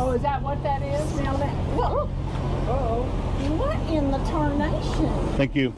Oh, is that what that is? Now that, well, uh-oh. What in the tarnation? Thank you.